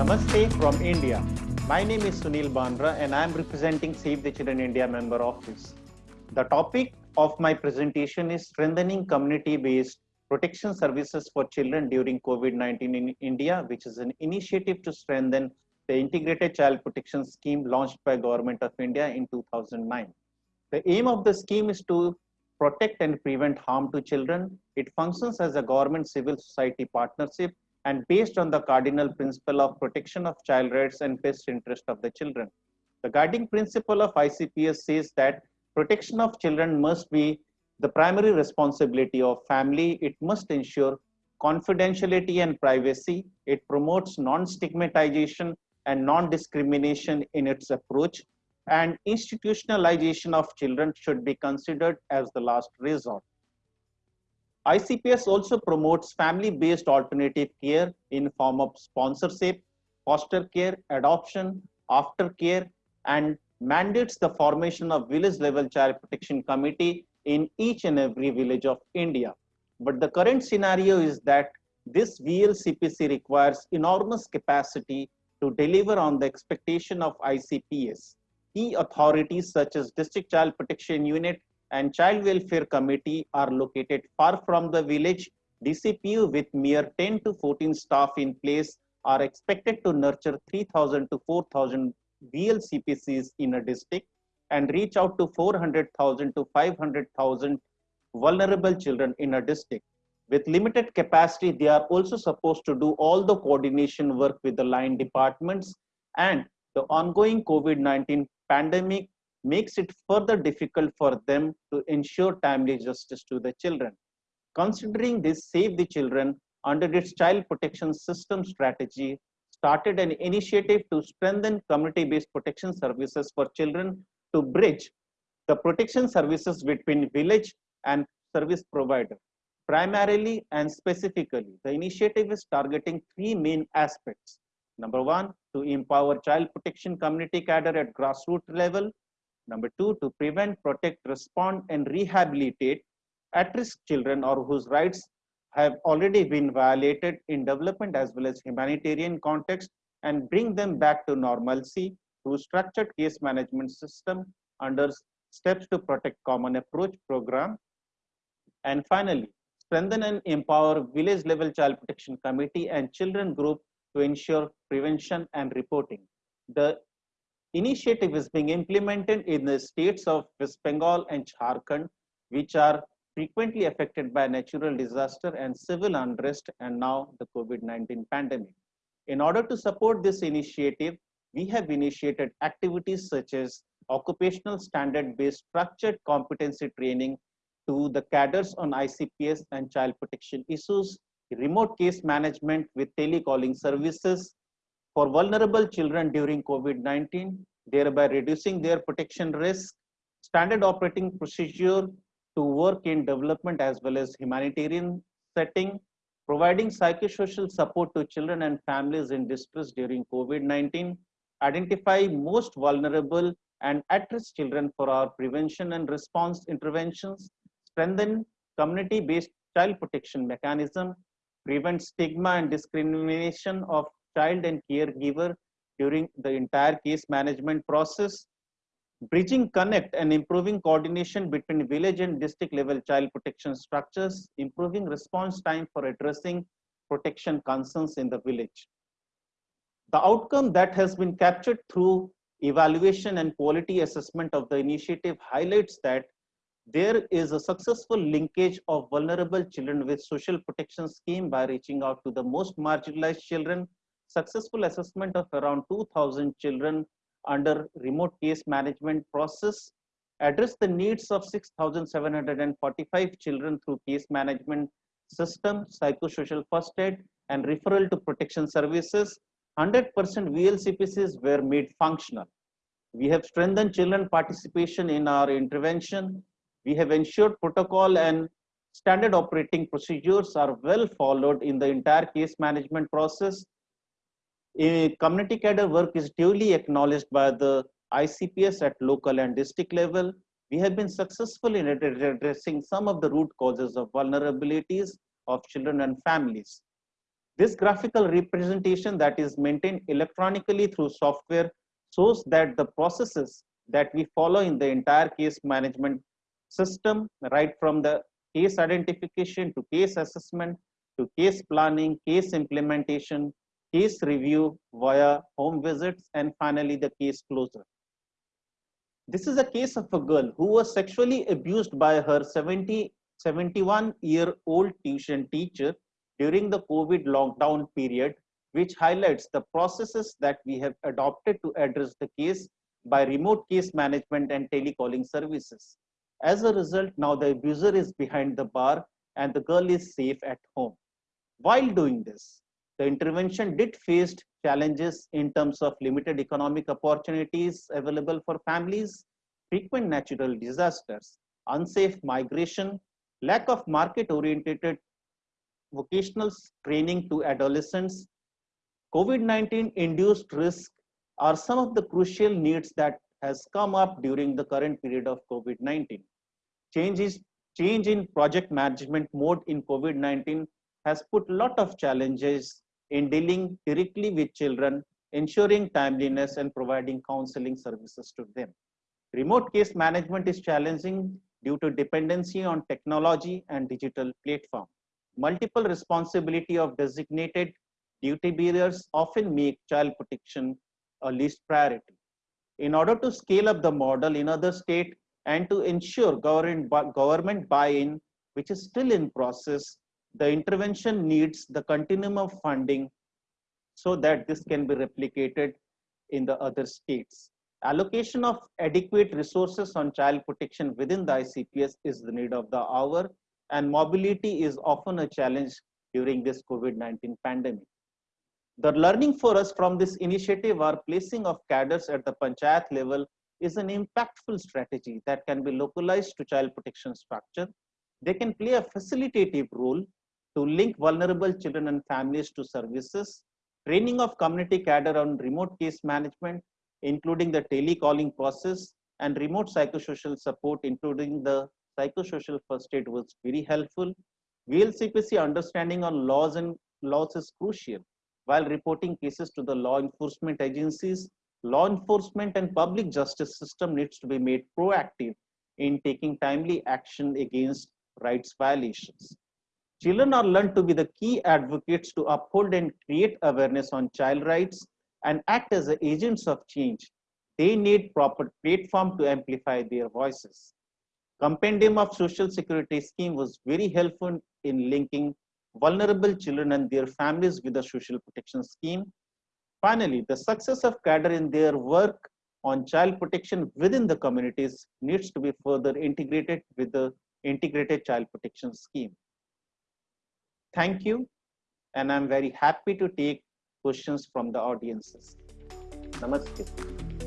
Namaste from India. My name is Sunil Bandra and I am representing Save the Children India member office. The topic of my presentation is strengthening community-based protection services for children during COVID-19 in India, which is an initiative to strengthen the integrated child protection scheme launched by government of India in 2009. The aim of the scheme is to protect and prevent harm to children. It functions as a government civil society partnership and based on the cardinal principle of protection of child rights and best interest of the children. The guiding principle of ICPS says that protection of children must be the primary responsibility of family. It must ensure confidentiality and privacy. It promotes non-stigmatization and non-discrimination in its approach. And institutionalization of children should be considered as the last resort. ICPS also promotes family-based alternative care in form of sponsorship, foster care, adoption, aftercare, and mandates the formation of village-level child protection committee in each and every village of India. But the current scenario is that this VLCPC requires enormous capacity to deliver on the expectation of ICPS. Key authorities such as District Child Protection Unit and Child Welfare Committee are located far from the village. DCPU with mere 10 to 14 staff in place are expected to nurture 3000 to 4000 VLCPCs in a district and reach out to 400,000 to 500,000 vulnerable children in a district. With limited capacity, they are also supposed to do all the coordination work with the line departments and the ongoing COVID-19 pandemic makes it further difficult for them to ensure timely justice to the children. Considering this Save the Children under its child protection system strategy started an initiative to strengthen community-based protection services for children to bridge the protection services between village and service provider. Primarily and specifically, the initiative is targeting three main aspects. Number one, to empower child protection community cadre at grassroots level. Number two, to prevent, protect, respond, and rehabilitate at-risk children or whose rights have already been violated in development as well as humanitarian context and bring them back to normalcy through structured case management system under steps to protect common approach program. And finally, strengthen and empower village level child protection committee and children group to ensure prevention and reporting. The initiative is being implemented in the states of West Bengal and Jharkhand, which are frequently affected by natural disaster and civil unrest and now the COVID-19 pandemic. In order to support this initiative, we have initiated activities such as occupational standard-based structured competency training to the cadres on ICPS and child protection issues, remote case management with telecalling services for vulnerable children during COVID-19, thereby reducing their protection risk, standard operating procedure to work in development as well as humanitarian setting, providing psychosocial support to children and families in distress during COVID-19, identify most vulnerable and at-risk children for our prevention and response interventions, strengthen community-based child protection mechanism, prevent stigma and discrimination of child and caregiver during the entire case management process, bridging connect and improving coordination between village and district level child protection structures, improving response time for addressing protection concerns in the village. The outcome that has been captured through evaluation and quality assessment of the initiative highlights that there is a successful linkage of vulnerable children with social protection scheme by reaching out to the most marginalized children, successful assessment of around 2000 children under remote case management process, address the needs of 6,745 children through case management system, psychosocial first aid, and referral to protection services, 100% VLCPCs were made functional. We have strengthened children participation in our intervention. We have ensured protocol and standard operating procedures are well followed in the entire case management process. Community cadre work is duly acknowledged by the ICPS at local and district level. We have been successful in addressing some of the root causes of vulnerabilities of children and families. This graphical representation that is maintained electronically through software shows that the processes that we follow in the entire case management system, right from the case identification to case assessment to case planning, case implementation, case review via home visits, and finally the case closure. This is a case of a girl who was sexually abused by her 70, 71 year old tuition teacher during the COVID lockdown period, which highlights the processes that we have adopted to address the case by remote case management and telecalling services. As a result, now the abuser is behind the bar and the girl is safe at home. While doing this, the intervention did face challenges in terms of limited economic opportunities available for families, frequent natural disasters, unsafe migration, lack of market-oriented vocational training to adolescents, COVID-19 induced risk are some of the crucial needs that has come up during the current period of COVID-19. Change, change in project management mode in COVID-19 has put a lot of challenges in dealing directly with children, ensuring timeliness and providing counseling services to them. Remote case management is challenging due to dependency on technology and digital platform. Multiple responsibility of designated duty bearers often make child protection a least priority. In order to scale up the model in other states and to ensure government buy-in, which is still in process, the intervention needs the continuum of funding so that this can be replicated in the other states. Allocation of adequate resources on child protection within the ICPS is the need of the hour and mobility is often a challenge during this COVID-19 pandemic. The learning for us from this initiative are placing of cadres at the panchayat level is an impactful strategy that can be localized to child protection structure. They can play a facilitative role to link vulnerable children and families to services, training of community cadre on remote case management, including the telecalling process and remote psychosocial support, including the psychosocial first aid was very helpful. VLCPC understanding on laws and laws is crucial while reporting cases to the law enforcement agencies, law enforcement and public justice system needs to be made proactive in taking timely action against rights violations. Children are learned to be the key advocates to uphold and create awareness on child rights and act as agents of change. They need proper platform to amplify their voices. Compendium of Social Security Scheme was very helpful in linking vulnerable children and their families with the social protection scheme. Finally, the success of cadre in their work on child protection within the communities needs to be further integrated with the integrated child protection scheme. Thank you. And I'm very happy to take questions from the audiences. Namaste.